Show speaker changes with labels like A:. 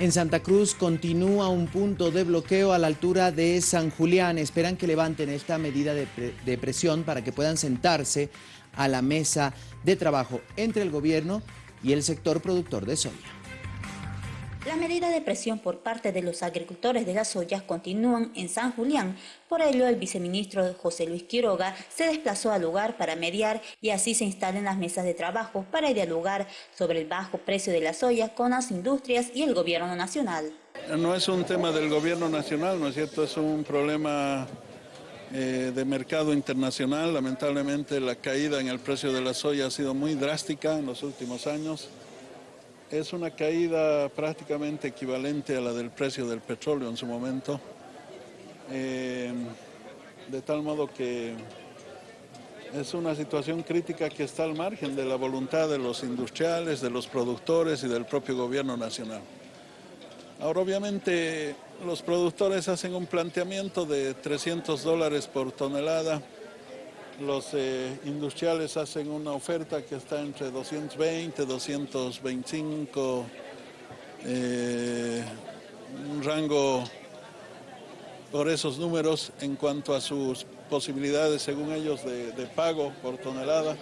A: En Santa Cruz continúa un punto de bloqueo a la altura de San Julián. Esperan que levanten esta medida de, presión para que puedan sentarse a la mesa de trabajo entre el gobierno y el sector productor de soya.
B: La medida de presión por parte de los agricultores de las soya continúan en San Julián. Por ello, el viceministro José Luis Quiroga se desplazó al lugar para mediar y así se instalen las mesas de trabajo para dialogar sobre el bajo precio de la soya con las industrias y el gobierno nacional.
C: No es un tema del gobierno nacional, ¿no es cierto? Es un problema eh, de mercado internacional. Lamentablemente la caída en el precio de la soya ha sido muy drástica en los últimos años es una caída prácticamente equivalente a la del precio del petróleo en su momento, eh, de tal modo que es una situación crítica que está al margen de la voluntad de los industriales, de los productores y del propio gobierno nacional. Ahora obviamente los productores hacen un planteamiento de 300 dólares por tonelada, los eh, industriales hacen una oferta que está entre 220, 225, eh, un rango por esos números en cuanto a sus posibilidades, según ellos, de, de pago por tonelada.